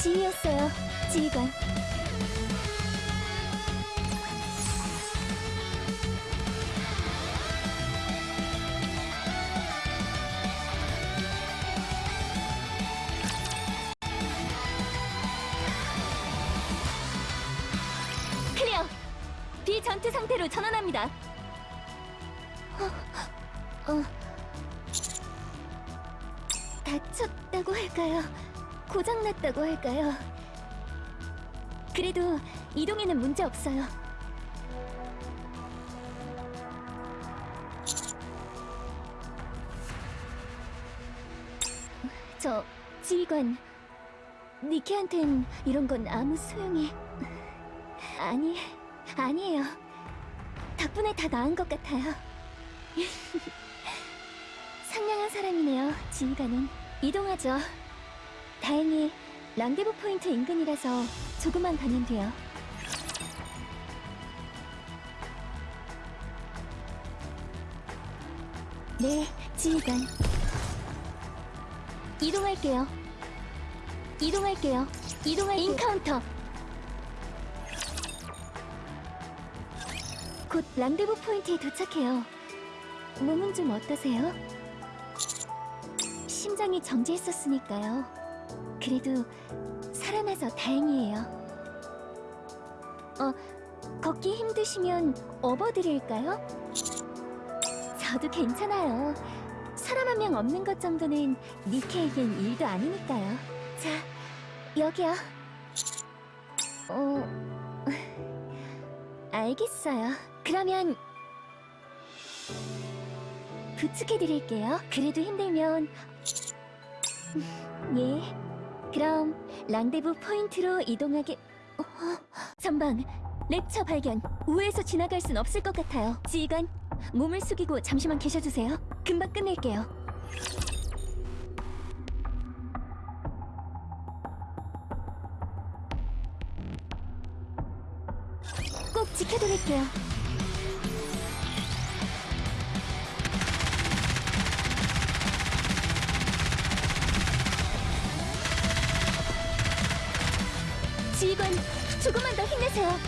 지휘했어요, 지휘관. 클리어! 비전투 상태로 전환합니다. 어, 어. 다쳤다고 할까요? 고장났다고 할까요? 그래도 이동에는 문제 없어요. 저 지휘관 니키한텐 이런 건 아무 소용이 아니 아니에요. 덕분에 다 나은 것 같아요. 상냥한 사람이네요, 지휘관은. 이동하죠. 다행히 랑데부 포인트 인근이라서 조금만 가면 돼요. 네, 지휘관. 이동할게요. 이동할게요. 이동할게요. 인카운터. 곧 랑데부 포인트에 도착해요. 몸은 좀 어떠세요? 심장이 정지했었으니까요. 그래도 살아나서 다행이에요. 어, 걷기 힘드시면 업어드릴까요? 저도 괜찮아요. 사람 한 명 없는 것 정도는 니케에겐 일도 아니니까요. 자, 여기요. 어, 알겠어요. 그러면 부축해드릴게요. 그래도 힘들면 예. 그럼 랑데부 포인트로 이동하게. 어, 전방 랩처 발견. 우회해서 지나갈 순 없을 것 같아요. 지휘관, 몸을 숙이고 잠시만 계셔주세요. 금방 끝낼게요. 꼭 지켜드릴게요. 조금만 더 힘내세요.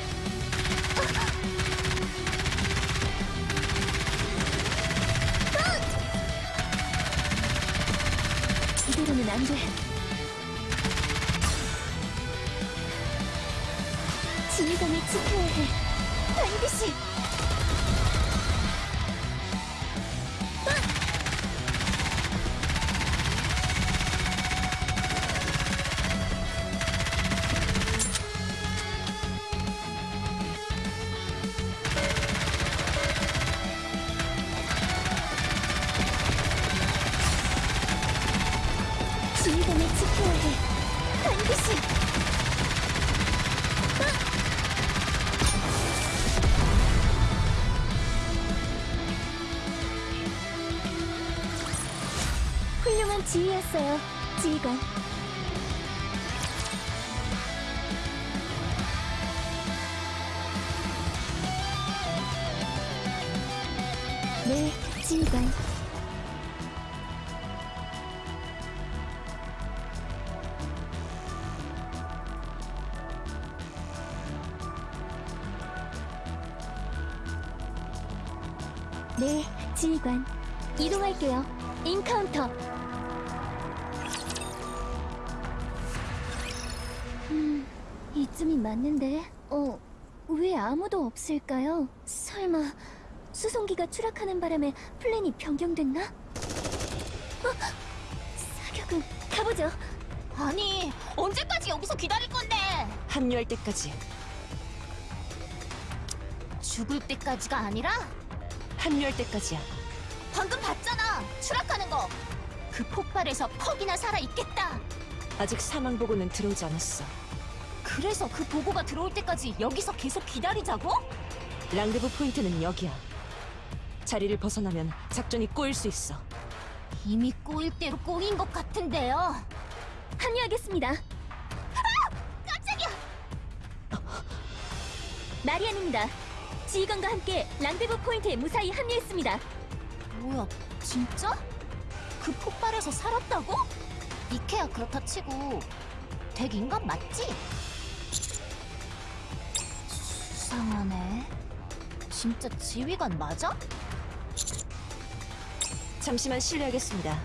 이대로는 안 돼. 지휘관을 지켜 훌륭한 지휘였어요, 지휘관. 네, 지휘관. 네, 지휘관. 이동할게요. 인카운터. 이쯤이 맞는데. 어, 왜 아무도 없을까요? 설마 수송기가 추락하는 바람에 플랜이 변경됐나? 어, 사격은 가보죠. 아니 언제까지 여기서 기다릴 건데 합류할 때까지 죽을 때까지가 아니라 합류할 때까지야 방금 봤잖아 추락하는 거그 폭발에서 퍽이나 살아있겠다 아직 사망 보고는 들어오지 않았어 그래서 그 보고가 들어올 때까지 여기서 계속 기다리자고? 랑데부 포인트는 여기야 자리를 벗어나면 작전이 꼬일 수 있어 이미 꼬일 대로 꼬인 것 같은데요 합류하겠습니다. 깜짝이야 마리안입니다. 지휘관과 함께 랑데부 포인트에 무사히 합류했습니다. 뭐야 진짜? 그 폭발에서 살았다고? 이케야 그렇다 치고 덱 인간 맞지? 수상하네. 진짜 지휘관 맞아? 잠시만 실례하겠습니다.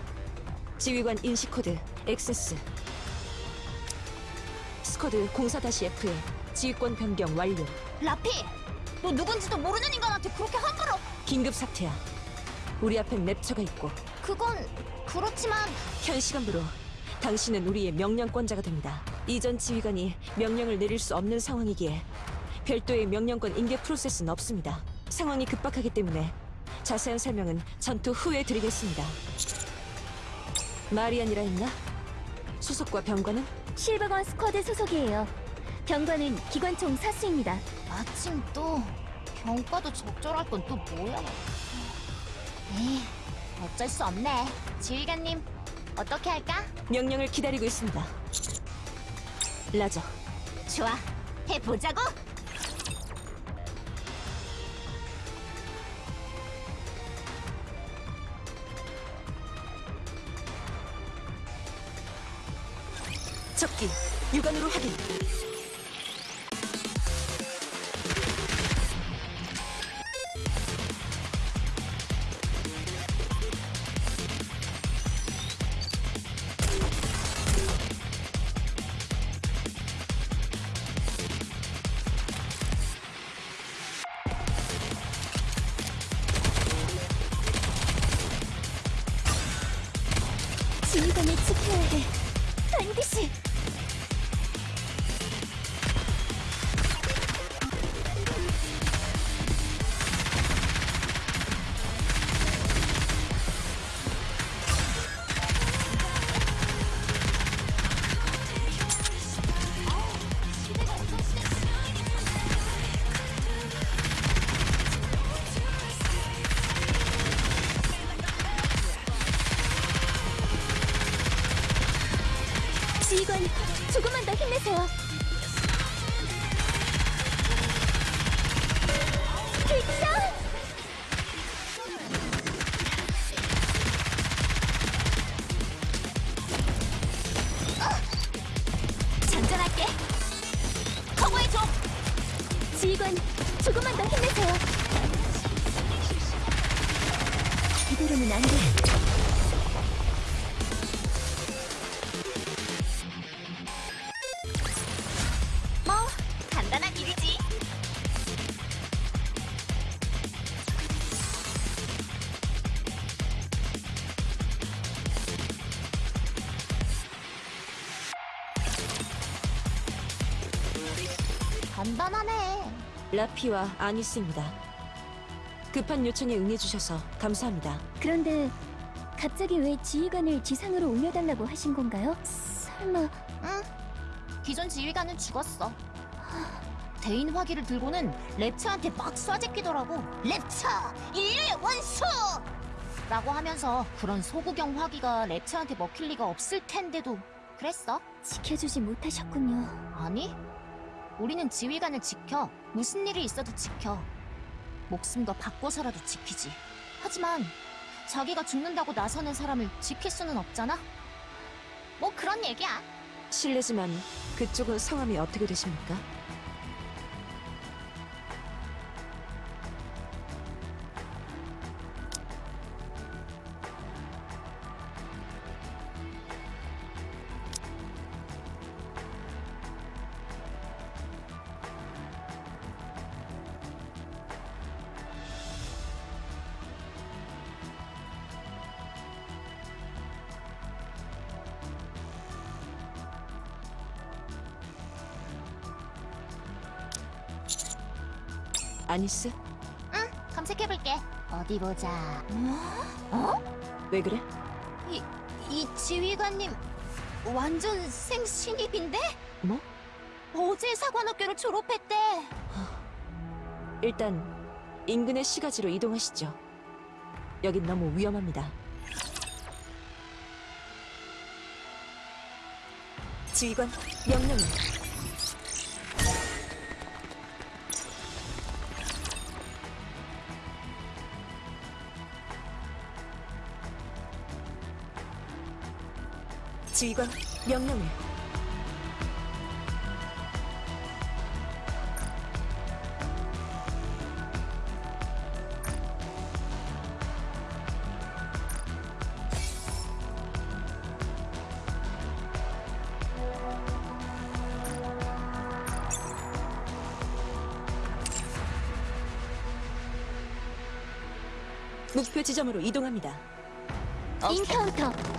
지휘관 인식 코드 액세스. Squad 04-F에 지휘권 변경 완료. 라피! 너 누군지도 모르는 인간한테 그렇게 함부로! 긴급 사태야. 우리 앞엔 랩처가 있고 그건 그렇지만 현 시간부로 당신은 우리의 명령권자가 됩니다. 이전 지휘관이 명령을 내릴 수 없는 상황이기에 별도의 명령권 인계 프로세스는 없습니다. 상황이 급박하기 때문에 자세한 설명은 전투 후에 드리겠습니다. 마리안이라 했나? 소속과 병관은? 실버건 스쿼드 소속이에요. 병관은 기관총 사수입니다. 마침 또 병과도 적절할 건 또 뭐야? 에이, 어쩔 수 없네. 지휘관님, 어떻게 할까? 명령을 기다리고 있습니다. 라저, 좋아, 해보자고! 적기, 육안으로 확인. 지휘관을 지켜야 해. 반드시. 이대로는 안 돼. 뭐 간단한 일이지. 간단하네. 라피와 아니스입니다. 급한 요청에 응해주셔서 감사합니다. 그런데 갑자기 왜 지휘관을 지상으로 올려달라고 하신 건가요? 설마 응. 기존 지휘관은 죽었어. 대인 화기를 들고는 랩처한테 막 쏴제끼더라고. 랩처! 인류의 원수! 라고 하면서 그런 소구경 화기가 랩처한테 먹힐 리가 없을 텐데도 그랬어? 지켜주지 못하셨군요. 아니, 우리는 지휘관을 지켜. 무슨 일이 있어도 지켜. 목숨과 바꿔서라도 지키지. 하지만 자기가 죽는다고 나서는 사람을 지킬 수는 없잖아? 뭐 그런 얘기야. 실례지만 그쪽은 성함이 어떻게 되십니까? 아니스? 응, 검색해볼게. 어디 보자. 왜 그래? 이, 이 지휘관님 완전 생신입인데? 뭐? 어제 사관학교를 졸업했대. 일단 인근의 시가지로 이동하시죠. 여긴 너무 위험합니다. 지휘관 명령을 지휘관 명령을 목표 지점으로 이동합니다. 인카운터!